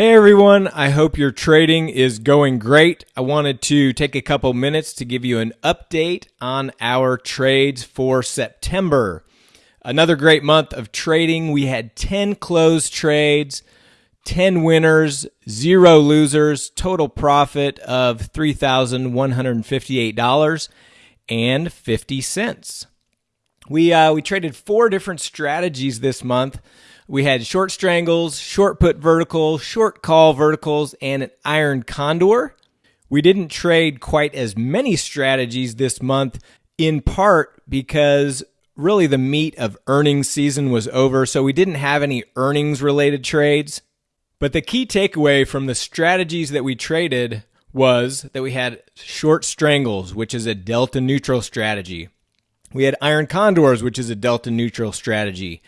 Hey everyone, I hope your trading is going great. I wanted to take a couple minutes to give you an update on our trades for September. Another great month of trading. We had 10 closed trades, 10 winners, zero losers, total profit of $3,158.50. We, uh, we traded four different strategies this month we had short strangles, short put vertical, short call verticals, and an iron condor. We didn't trade quite as many strategies this month, in part because really the meat of earnings season was over, so we didn't have any earnings related trades. But the key takeaway from the strategies that we traded was that we had short strangles, which is a delta neutral strategy. We had iron condors, which is a delta neutral strategy.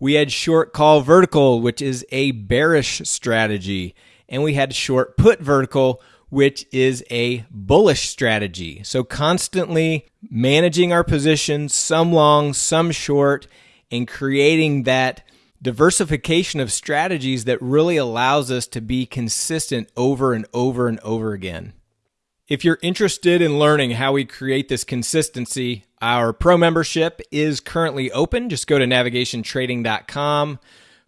We had short call vertical, which is a bearish strategy. And we had short put vertical, which is a bullish strategy. So constantly managing our positions, some long, some short, and creating that diversification of strategies that really allows us to be consistent over and over and over again. If you're interested in learning how we create this consistency, our pro membership is currently open. Just go to navigationtrading.com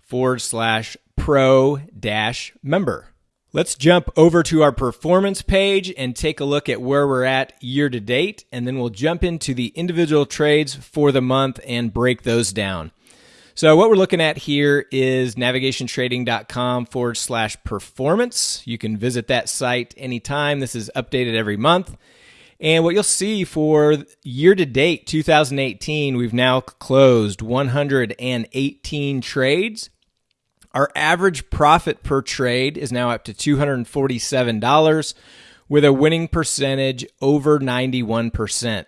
forward slash pro dash member. Let's jump over to our performance page and take a look at where we're at year to date, and then we'll jump into the individual trades for the month and break those down. So what we're looking at here is navigationtrading.com forward slash performance. You can visit that site anytime. This is updated every month. And what you'll see for year to date 2018, we've now closed 118 trades. Our average profit per trade is now up to $247 with a winning percentage over 91%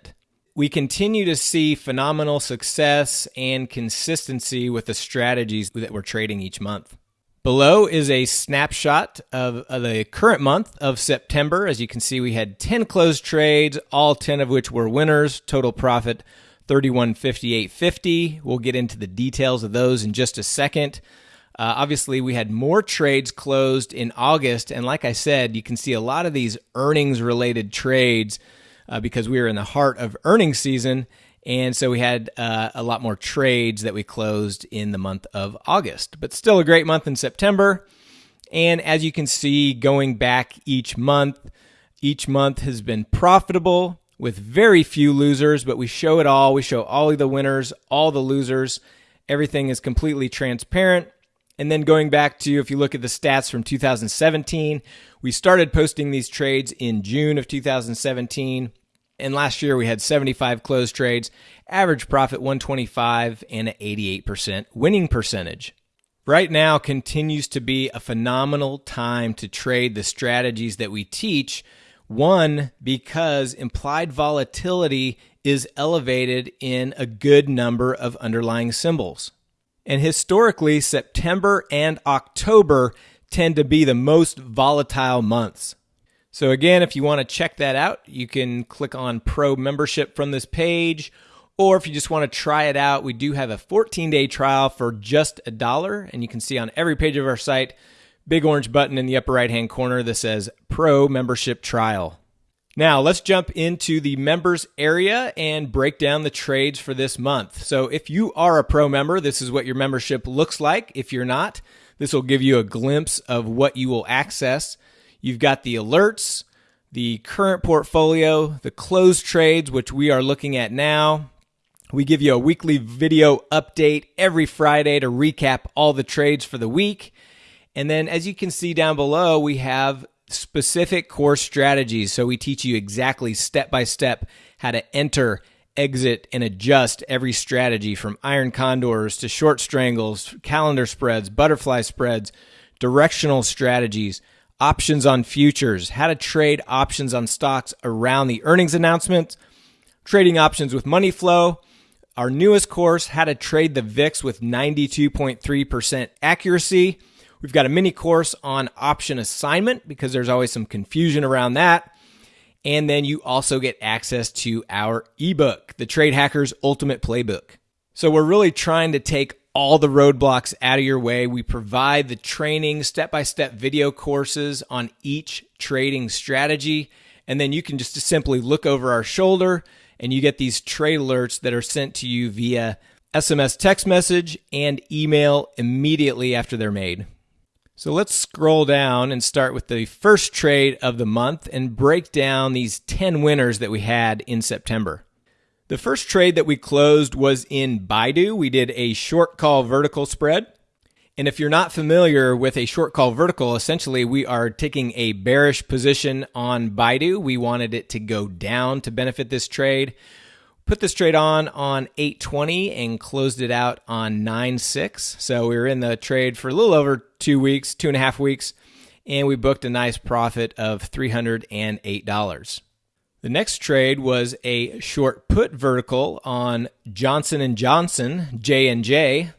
we continue to see phenomenal success and consistency with the strategies that we're trading each month. Below is a snapshot of, the current month of September. As you can see, we had 10 closed trades, all 10 of which were winners. Total profit 3158.50. We'll get into the details of those in just a second. Uh, obviously, we had more trades closed in August, and like I said, you can see a lot of these earnings related trades uh, because we were in the heart of earnings season. And so we had uh, a lot more trades that we closed in the month of August, but still a great month in September. And as you can see, going back each month, each month has been profitable with very few losers, but we show it all. We show all of the winners, all the losers. Everything is completely transparent. And then going back to, if you look at the stats from 2017, we started posting these trades in June of 2017. And last year we had 75 closed trades, average profit 125 and an 88% winning percentage. Right now continues to be a phenomenal time to trade the strategies that we teach. One, because implied volatility is elevated in a good number of underlying symbols. And historically, September and October tend to be the most volatile months. So again, if you want to check that out, you can click on Pro Membership from this page. Or if you just want to try it out, we do have a 14 day trial for just a dollar. And you can see on every page of our site, big orange button in the upper right hand corner that says Pro Membership Trial. Now, let's jump into the members area and break down the trades for this month. So, if you are a pro member, this is what your membership looks like. If you're not, this will give you a glimpse of what you will access. You've got the alerts, the current portfolio, the closed trades, which we are looking at now. We give you a weekly video update every Friday to recap all the trades for the week. And then, as you can see down below, we have specific course strategies. So we teach you exactly step by step how to enter, exit, and adjust every strategy from iron condors to short strangles, calendar spreads, butterfly spreads, directional strategies options on futures, how to trade options on stocks around the earnings announcement, trading options with money flow, our newest course, how to trade the VIX with 92.3% accuracy. We've got a mini course on option assignment because there's always some confusion around that. And then you also get access to our ebook, The Trade Hackers Ultimate Playbook. So we're really trying to take all the roadblocks out of your way. We provide the training, step by step video courses on each trading strategy. And then you can just simply look over our shoulder and you get these trade alerts that are sent to you via SMS text message and email immediately after they're made. So let's scroll down and start with the first trade of the month and break down these 10 winners that we had in September. The first trade that we closed was in Baidu. We did a short call vertical spread. And if you're not familiar with a short call vertical, essentially we are taking a bearish position on Baidu. We wanted it to go down to benefit this trade. Put this trade on on 820 and closed it out on 9.6. So we were in the trade for a little over two weeks, two and a half weeks, and we booked a nice profit of $308. The next trade was a short put vertical on Johnson & Johnson, J&J,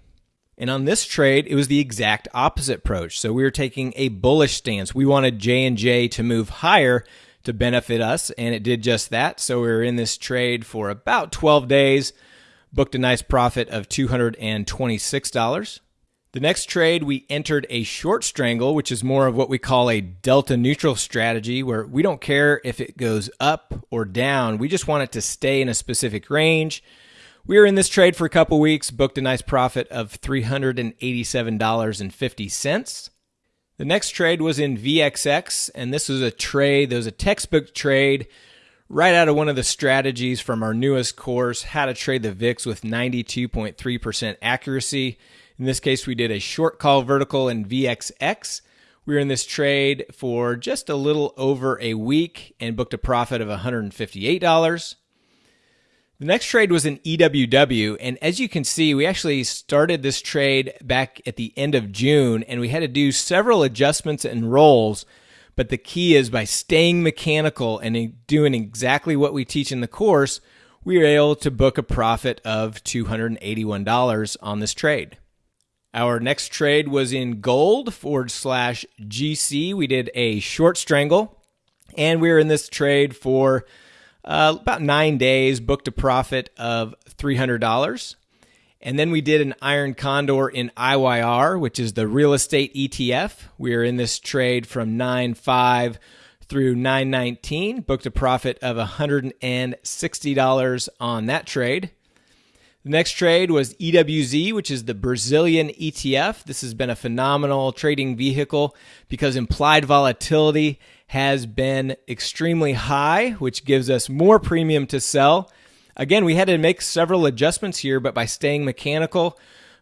and on this trade, it was the exact opposite approach. So we were taking a bullish stance. We wanted J&J to move higher to benefit us, and it did just that. So we were in this trade for about 12 days, booked a nice profit of $226. The next trade, we entered a short strangle, which is more of what we call a delta neutral strategy, where we don't care if it goes up or down. We just want it to stay in a specific range. We were in this trade for a couple weeks, booked a nice profit of $387.50. The next trade was in VXX, and this was a trade, there was a textbook trade right out of one of the strategies from our newest course, How to Trade the VIX with 92.3% accuracy. In this case, we did a short call vertical in VXX. We were in this trade for just a little over a week and booked a profit of $158. The next trade was an EWW. And as you can see, we actually started this trade back at the end of June and we had to do several adjustments and rolls. But the key is by staying mechanical and doing exactly what we teach in the course, we were able to book a profit of $281 on this trade. Our next trade was in gold forward slash GC. We did a short strangle and we were in this trade for uh, about nine days, booked a profit of $300. And then we did an iron condor in IYR, which is the real estate ETF. We are in this trade from 9.5 through 919, booked a profit of $160 on that trade. The next trade was EWZ, which is the Brazilian ETF. This has been a phenomenal trading vehicle because implied volatility has been extremely high, which gives us more premium to sell. Again, we had to make several adjustments here, but by staying mechanical,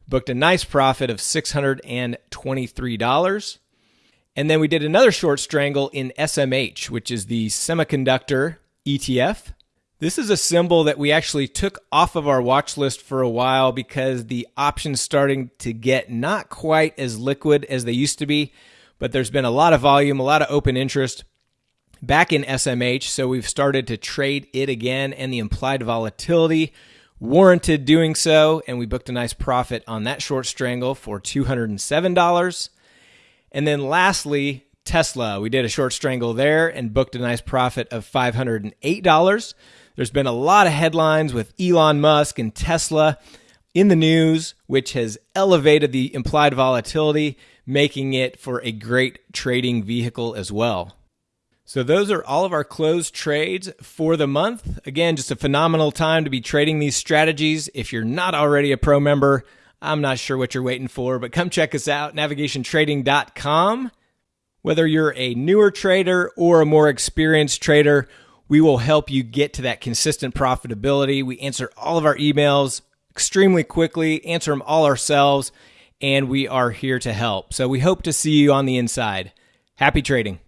booked a nice profit of $623. And then we did another short strangle in SMH, which is the semiconductor ETF. This is a symbol that we actually took off of our watch list for a while because the options starting to get not quite as liquid as they used to be but there's been a lot of volume, a lot of open interest back in SMH. So we've started to trade it again, and the implied volatility warranted doing so. And we booked a nice profit on that short strangle for $207. And then lastly, Tesla. We did a short strangle there and booked a nice profit of $508. There's been a lot of headlines with Elon Musk and Tesla in the news, which has elevated the implied volatility making it for a great trading vehicle as well. So, those are all of our closed trades for the month. Again, just a phenomenal time to be trading these strategies. If you're not already a pro member, I'm not sure what you're waiting for, but come check us out, navigationtrading.com. Whether you're a newer trader or a more experienced trader, we will help you get to that consistent profitability. We answer all of our emails extremely quickly, answer them all ourselves, and we are here to help. So we hope to see you on the inside. Happy trading.